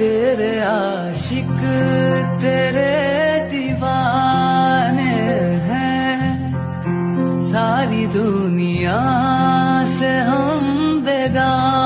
तेरे आशिक तेरे दीवाने हैं। सारी दुनिया से हम बेगान